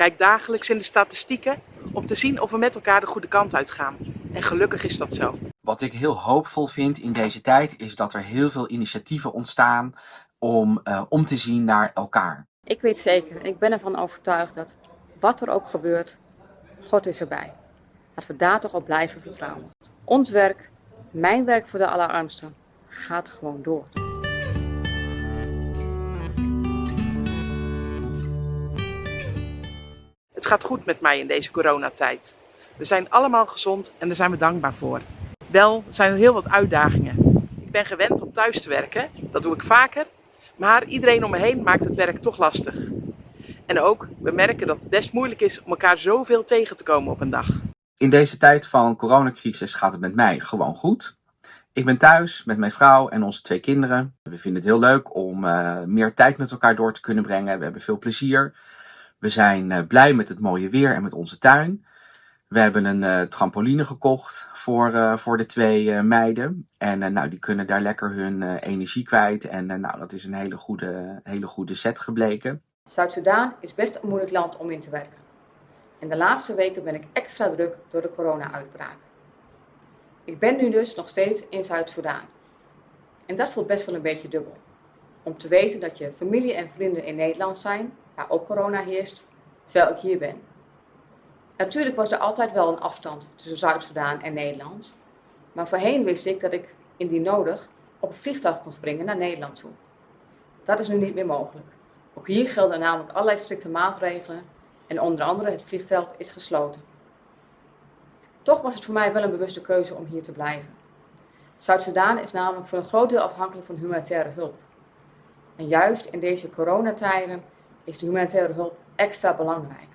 kijk dagelijks in de statistieken om te zien of we met elkaar de goede kant uitgaan. En gelukkig is dat zo. Wat ik heel hoopvol vind in deze tijd is dat er heel veel initiatieven ontstaan om uh, om te zien naar elkaar. Ik weet zeker, ik ben ervan overtuigd dat wat er ook gebeurt, God is erbij. Laten we daar toch op blijven vertrouwen. Ons werk, mijn werk voor de allerarmsten, gaat gewoon door. Gaat goed met mij in deze coronatijd. We zijn allemaal gezond en daar zijn we dankbaar voor. Wel zijn er heel wat uitdagingen. Ik ben gewend om thuis te werken, dat doe ik vaker, maar iedereen om me heen maakt het werk toch lastig. En ook, we merken dat het best moeilijk is om elkaar zoveel tegen te komen op een dag. In deze tijd van coronacrisis gaat het met mij gewoon goed. Ik ben thuis met mijn vrouw en onze twee kinderen. We vinden het heel leuk om uh, meer tijd met elkaar door te kunnen brengen. We hebben veel plezier. We zijn uh, blij met het mooie weer en met onze tuin. We hebben een uh, trampoline gekocht voor, voor de twee meiden. En nou, die kunnen daar lekker hun energie kwijt. En nou, dat is een hele goede, hele goede set gebleken. Zuid-Soedan is best een moeilijk land om in te werken. En de laatste weken ben ik extra druk door de corona-uitbraak. Ik ben nu dus nog steeds in Zuid-Soedan. En dat voelt best wel een beetje dubbel. Om te weten dat je familie en vrienden in Nederland zijn, waar ook corona heerst, terwijl ik hier ben. Natuurlijk was er altijd wel een afstand tussen Zuid-Soedan en Nederland. Maar voorheen wist ik dat ik, indien nodig, op het vliegtuig kon springen naar Nederland toe. Dat is nu niet meer mogelijk. Ook hier gelden namelijk allerlei strikte maatregelen en onder andere het vliegveld is gesloten. Toch was het voor mij wel een bewuste keuze om hier te blijven. Zuid-Soedan is namelijk voor een groot deel afhankelijk van humanitaire hulp. En juist in deze coronatijden is de humanitaire hulp extra belangrijk.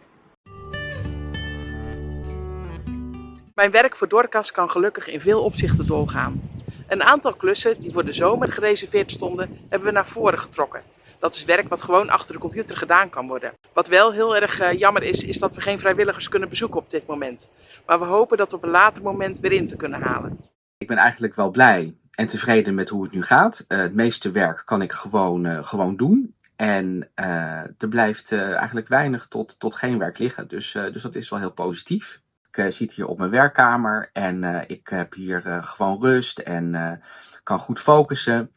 Mijn werk voor Dorcas kan gelukkig in veel opzichten doorgaan. Een aantal klussen die voor de zomer gereserveerd stonden, hebben we naar voren getrokken. Dat is werk wat gewoon achter de computer gedaan kan worden. Wat wel heel erg uh, jammer is, is dat we geen vrijwilligers kunnen bezoeken op dit moment. Maar we hopen dat op een later moment weer in te kunnen halen. Ik ben eigenlijk wel blij en tevreden met hoe het nu gaat. Uh, het meeste werk kan ik gewoon, uh, gewoon doen. En er blijft eigenlijk weinig tot, tot geen werk liggen. Dus, dus dat is wel heel positief. Ik zit hier op mijn werkkamer en ik heb hier gewoon rust en kan goed focussen.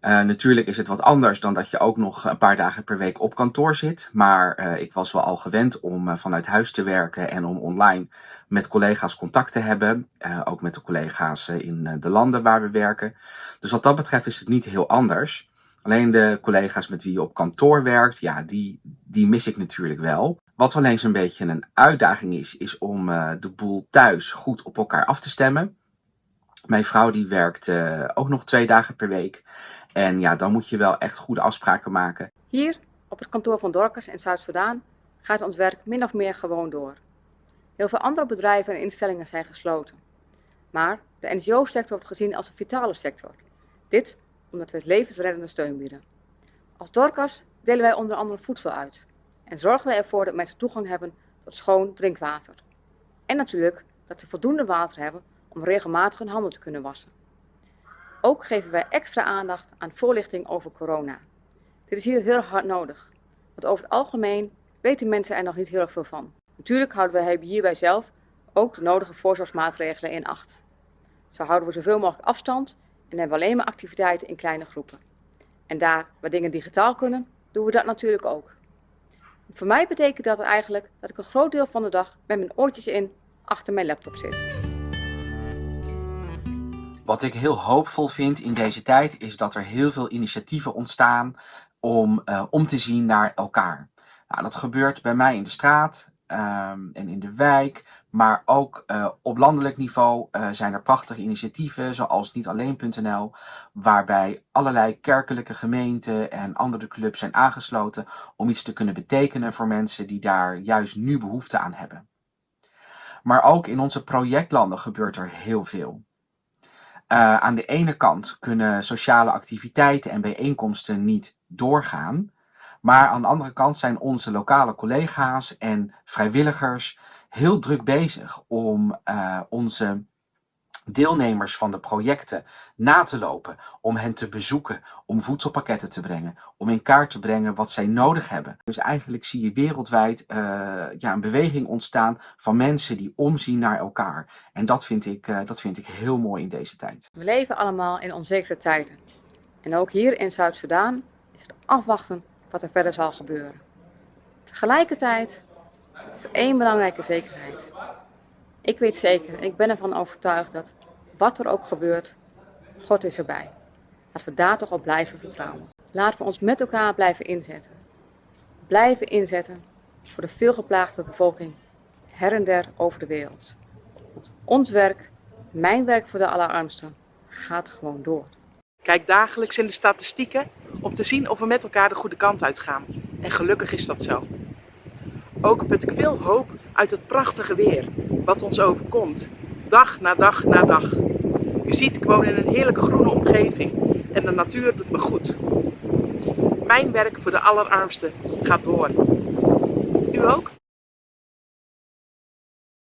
Natuurlijk is het wat anders dan dat je ook nog een paar dagen per week op kantoor zit. Maar ik was wel al gewend om vanuit huis te werken en om online met collega's contact te hebben. ook met de collega's in de landen waar we werken. Dus wat dat betreft is het niet heel anders. Alleen de collega's met wie je op kantoor werkt, ja, die, die mis ik natuurlijk wel. Wat wel eens een beetje een uitdaging is, is om de boel thuis goed op elkaar af te stemmen. Mijn vrouw die werkt ook nog twee dagen per week. En ja, dan moet je wel echt goede afspraken maken. Hier, op het kantoor van Dorcas in Zuid-Soedan, gaat ons werk min of meer gewoon door. Heel veel andere bedrijven en instellingen zijn gesloten. Maar de NGO-sector wordt gezien als een vitale sector. Dit omdat we het levensreddende steun bieden. Als Dorcas delen wij onder andere voedsel uit en zorgen wij ervoor dat mensen toegang hebben tot schoon drinkwater. En natuurlijk dat ze voldoende water hebben om regelmatig hun handen te kunnen wassen. Ook geven wij extra aandacht aan voorlichting over corona. Dit is hier heel hard nodig, want over het algemeen weten mensen er nog niet heel erg veel van. Natuurlijk houden we hierbij zelf ook de nodige voorzorgsmaatregelen in acht. Zo houden we zoveel mogelijk afstand en hebben alleen maar activiteiten in kleine groepen. En daar waar dingen digitaal kunnen, doen we dat natuurlijk ook. Voor mij betekent dat eigenlijk dat ik een groot deel van de dag met mijn oortjes in achter mijn laptop zit. Wat ik heel hoopvol vind in deze tijd is dat er heel veel initiatieven ontstaan om uh, om te zien naar elkaar. Nou, dat gebeurt bij mij in de straat um, en in de wijk, maar ook uh, op landelijk niveau uh, zijn er prachtige initiatieven zoals nietalleen.nl waarbij allerlei kerkelijke gemeenten en andere clubs zijn aangesloten om iets te kunnen betekenen voor mensen die daar juist nu behoefte aan hebben. Maar ook in onze projectlanden gebeurt er heel veel. Uh, aan de ene kant kunnen sociale activiteiten en bijeenkomsten niet doorgaan. Maar aan de andere kant zijn onze lokale collega's en vrijwilligers heel druk bezig om uh, onze deelnemers van de projecten na te lopen, om hen te bezoeken, om voedselpakketten te brengen, om in kaart te brengen wat zij nodig hebben. Dus eigenlijk zie je wereldwijd uh, ja, een beweging ontstaan van mensen die omzien naar elkaar. En dat vind, ik, uh, dat vind ik heel mooi in deze tijd. We leven allemaal in onzekere tijden. En ook hier in Zuid-Soedan is het afwachten wat er verder zal gebeuren. Tegelijkertijd is één belangrijke zekerheid. Ik weet zeker en ik ben ervan overtuigd dat wat er ook gebeurt, God is erbij. Laten we daar toch op blijven vertrouwen. Laten we ons met elkaar blijven inzetten. Blijven inzetten voor de veelgeplaagde bevolking her en der over de wereld. Want ons werk, mijn werk voor de allerarmsten, gaat gewoon door. Kijk dagelijks in de statistieken om te zien of we met elkaar de goede kant uitgaan. En gelukkig is dat zo. Ook put ik veel hoop uit het prachtige weer, wat ons overkomt, dag na dag na dag. U ziet, ik woon in een heerlijk groene omgeving en de natuur doet me goed. Mijn werk voor de allerarmsten gaat door. U ook?